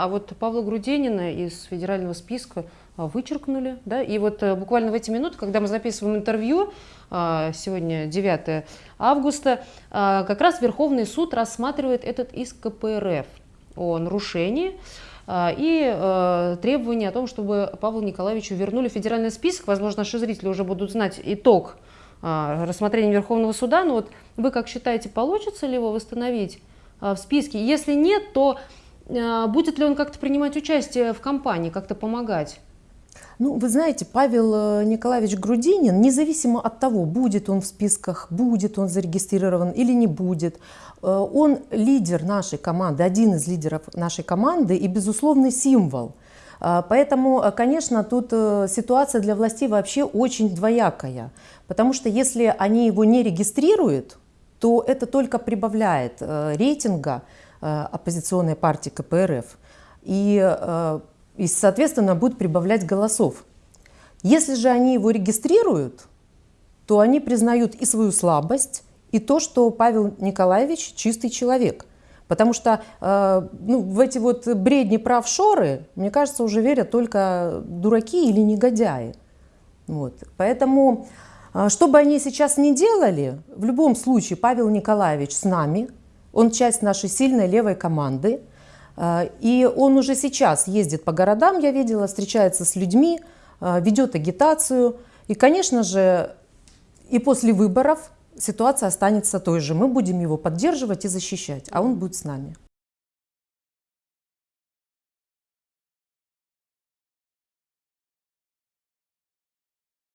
А вот Павла Грудинина из федерального списка а, вычеркнули. Да? И вот э, буквально в эти минуты, когда мы записываем интервью, а, сегодня 9 августа, а, как раз Верховный суд рассматривает этот иск КПРФ о нарушении и э, требование о том, чтобы Павлу Николаевичу вернули федеральный список. Возможно, наши зрители уже будут знать итог рассмотрения Верховного суда. Но вот вы как считаете, получится ли его восстановить в списке? Если нет, то будет ли он как-то принимать участие в кампании, как-то помогать? Ну, вы знаете, Павел э, Николаевич Грудинин, независимо от того, будет он в списках, будет он зарегистрирован или не будет, э, он лидер нашей команды, один из лидеров нашей команды и безусловный символ. Э, поэтому, конечно, тут ситуация для властей вообще очень двоякая. Потому что если они его не регистрируют, то это только прибавляет рейтинга оппозиционной партии КПРФ. И и, соответственно, будет прибавлять голосов. Если же они его регистрируют, то они признают и свою слабость, и то, что Павел Николаевич чистый человек. Потому что э, ну, в эти вот бредни про офшоры, мне кажется, уже верят только дураки или негодяи. Вот. Поэтому, э, что бы они сейчас ни делали, в любом случае Павел Николаевич с нами, он часть нашей сильной левой команды, а, и он уже сейчас ездит по городам, я видела, встречается с людьми, а, ведет агитацию. И, конечно же, и после выборов ситуация останется той же. Мы будем его поддерживать и защищать, а он будет с нами.